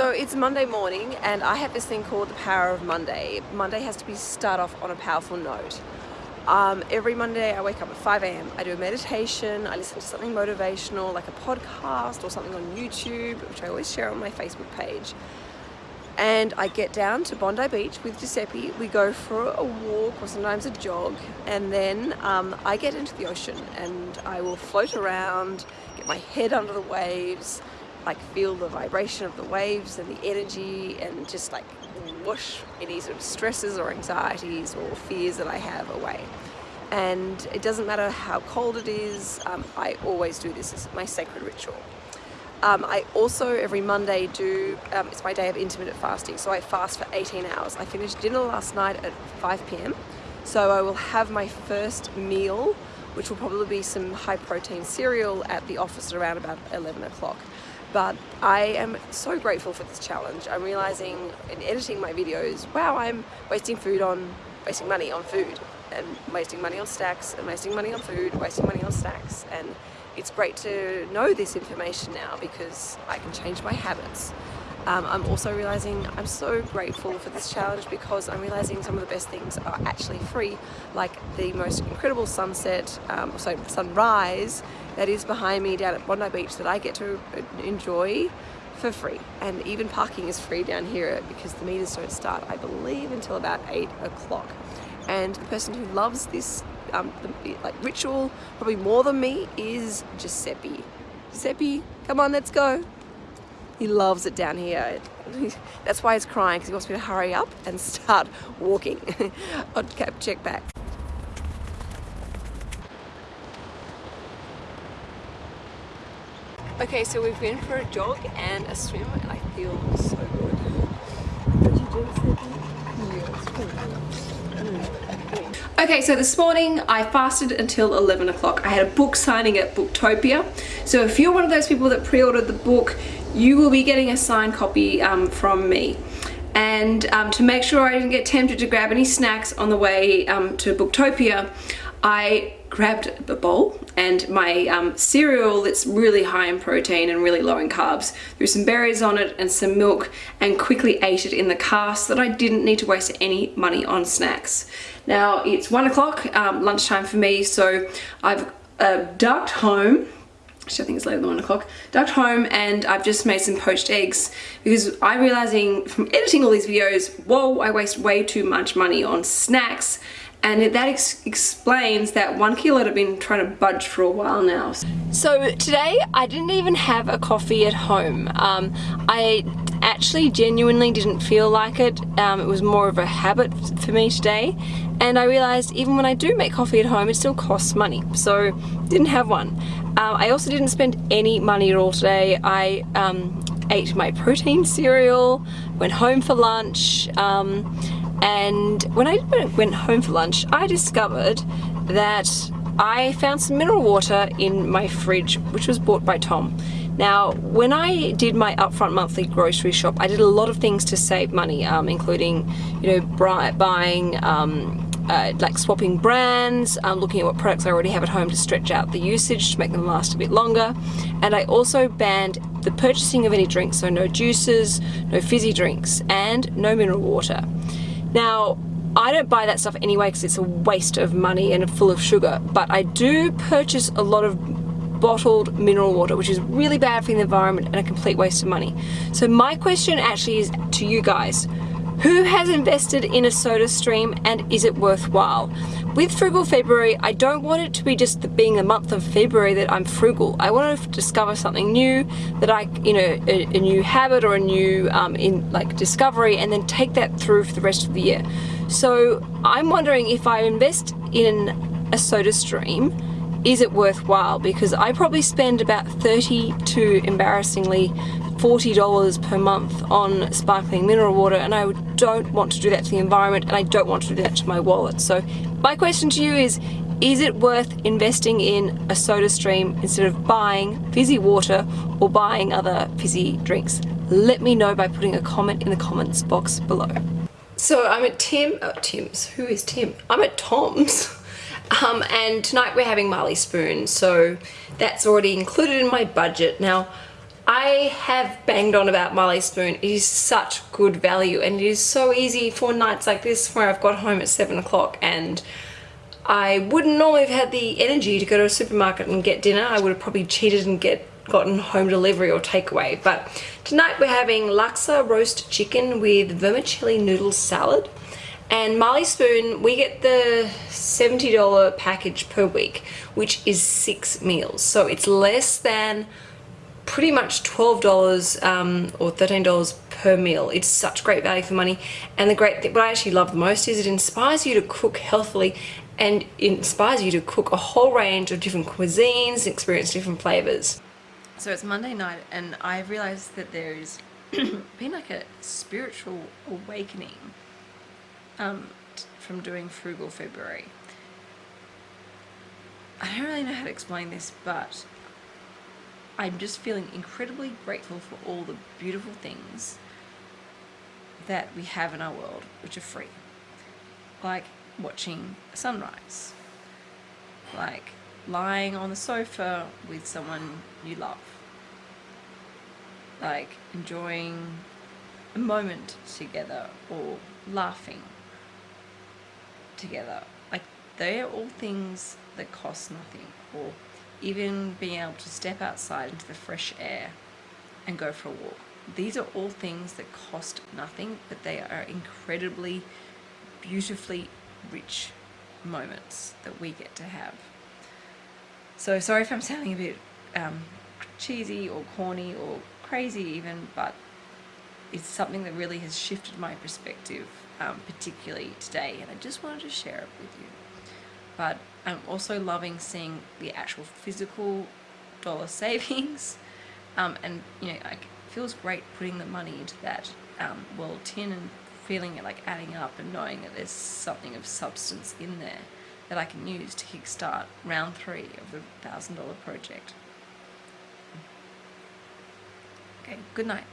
So it's Monday morning and I have this thing called the power of Monday. Monday has to be start off on a powerful note. Um, every Monday I wake up at 5 a.m. I do a meditation, I listen to something motivational like a podcast or something on YouTube, which I always share on my Facebook page. And I get down to Bondi Beach with Giuseppe. We go for a walk or sometimes a jog and then um, I get into the ocean and I will float around, get my head under the waves, like feel the vibration of the waves and the energy and just like whoosh any sort of stresses or anxieties or fears that I have away. And it doesn't matter how cold it is um, I always do this as my sacred ritual. Um, I also every Monday do um, it's my day of intermittent fasting. So I fast for 18 hours. I finished dinner last night at 5 p.m. so I will have my first meal which will probably be some high protein cereal at the office at around about 11 o'clock but I am so grateful for this challenge. I'm realizing in editing my videos, wow, I'm wasting food on, wasting money on food and wasting money on stacks and wasting money on food, wasting money on stacks and it's great to know this information now because I can change my habits. Um, I'm also realizing I'm so grateful for this challenge because I'm realizing some of the best things are actually free like the most incredible sunset, um, so sunrise that is behind me down at Bondi Beach that I get to enjoy for free. And even parking is free down here because the meters don't start I believe until about 8 o'clock. And the person who loves this um, the, like ritual probably more than me is Giuseppe. Giuseppe come on let's go he loves it down here. That's why he's crying, because he wants me to hurry up and start walking. I'll check back. Okay, so we've been for a jog and a swim and I feel so good. Did you do Okay, so this morning I fasted until 11 o'clock. I had a book signing at Booktopia. So if you're one of those people that pre-ordered the book, you will be getting a signed copy um, from me. And um, to make sure I didn't get tempted to grab any snacks on the way um, to Booktopia, I grabbed the bowl and my um, cereal that's really high in protein and really low in carbs, threw some berries on it and some milk and quickly ate it in the car so that I didn't need to waste any money on snacks. Now it's one o'clock, um, lunchtime for me, so I've uh, ducked home actually I think it's later than one o'clock, ducked home and I've just made some poached eggs because I'm realizing from editing all these videos, whoa, I waste way too much money on snacks and that ex explains that one kilo that I've been trying to budge for a while now. So today I didn't even have a coffee at home. Um, I actually genuinely didn't feel like it. Um, it was more of a habit for me today and I realized even when I do make coffee at home it still costs money so didn't have one. Um, I also didn't spend any money at all today. I um, ate my protein cereal, went home for lunch um, and when I went home for lunch I discovered that I found some mineral water in my fridge which was bought by Tom. Now when I did my upfront monthly grocery shop I did a lot of things to save money um, including you know buying um, uh, like swapping brands, um, looking at what products I already have at home to stretch out the usage to make them last a bit longer. And I also banned the purchasing of any drinks, so no juices, no fizzy drinks, and no mineral water. Now, I don't buy that stuff anyway because it's a waste of money and full of sugar, but I do purchase a lot of bottled mineral water, which is really bad for the environment and a complete waste of money. So my question actually is to you guys, who has invested in a soda stream and is it worthwhile? With Frugal February, I don't want it to be just the, being the month of February that I'm frugal. I want to discover something new that I, you know, a, a new habit or a new um, in like discovery and then take that through for the rest of the year. So I'm wondering if I invest in a soda stream, is it worthwhile? Because I probably spend about 30 to embarrassingly $40 per month on sparkling mineral water and I don't want to do that to the environment and I don't want to do that to my wallet. So my question to you is, is it worth investing in a soda stream instead of buying fizzy water or buying other fizzy drinks? Let me know by putting a comment in the comments box below. So I'm at Tim, oh, Tim's, who is Tim? I'm at Tom's. Um, and tonight we're having Marley Spoon, so that's already included in my budget. Now, I have banged on about Marley Spoon. It is such good value and it is so easy for nights like this where I've got home at 7 o'clock and I wouldn't normally have had the energy to go to a supermarket and get dinner. I would have probably cheated and get gotten home delivery or takeaway. But tonight we're having laksa roast chicken with vermicelli noodle salad. And Marley Spoon, we get the $70 package per week, which is six meals. So it's less than pretty much $12 um, or $13 per meal. It's such great value for money. And the great thing, what I actually love the most is it inspires you to cook healthily and inspires you to cook a whole range of different cuisines experience different flavors. So it's Monday night and I've realized that there's been like a spiritual awakening um, from doing Frugal February. I don't really know how to explain this, but I'm just feeling incredibly grateful for all the beautiful things that we have in our world, which are free. Like watching a sunrise, like lying on the sofa with someone you love, like enjoying a moment together or laughing together. Like they are all things that cost nothing or even being able to step outside into the fresh air and go for a walk. These are all things that cost nothing, but they are incredibly beautifully rich moments that we get to have. So sorry if I'm sounding a bit um, cheesy or corny or crazy even, but it's something that really has shifted my perspective, um, particularly today, and I just wanted to share it with you. But I'm also loving seeing the actual physical dollar savings, um, and you know, it feels great putting the money into that um, world tin and feeling it like adding up and knowing that there's something of substance in there that I can use to kickstart round three of the thousand dollar project. Okay, good night.